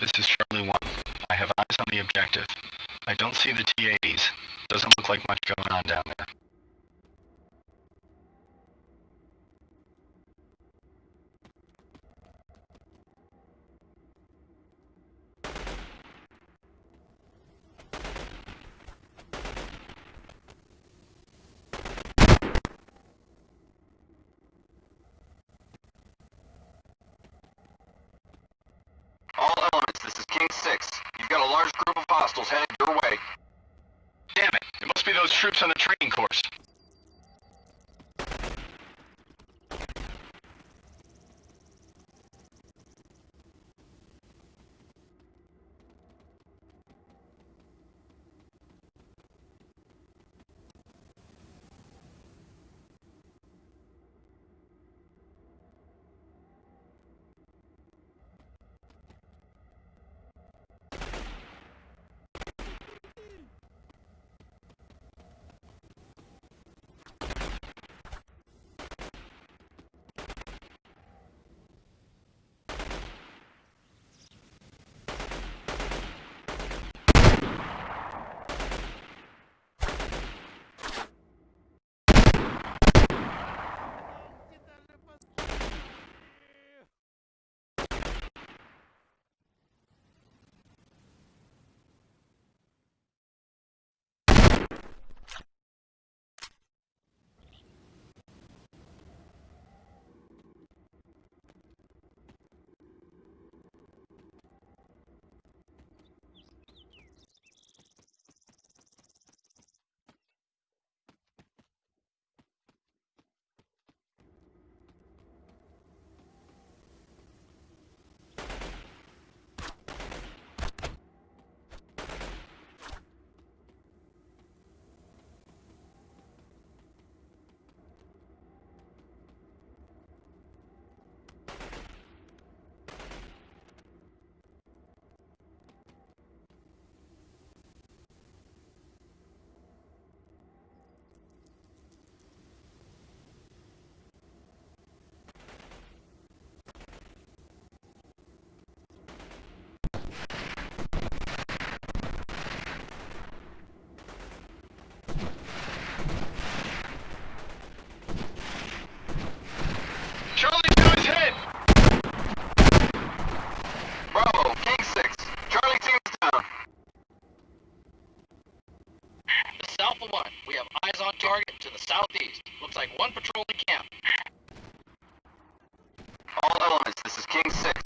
This is Charlie 1. I have eyes on the objective. I don't see the T-80s. Doesn't look like much going on down there. All elements, this is King 6. You've got a large group of hostiles headed your way. Damn it! It must be those troops on the training course. target to the southeast. Looks like one patrolling camp. All elements, this is King 6.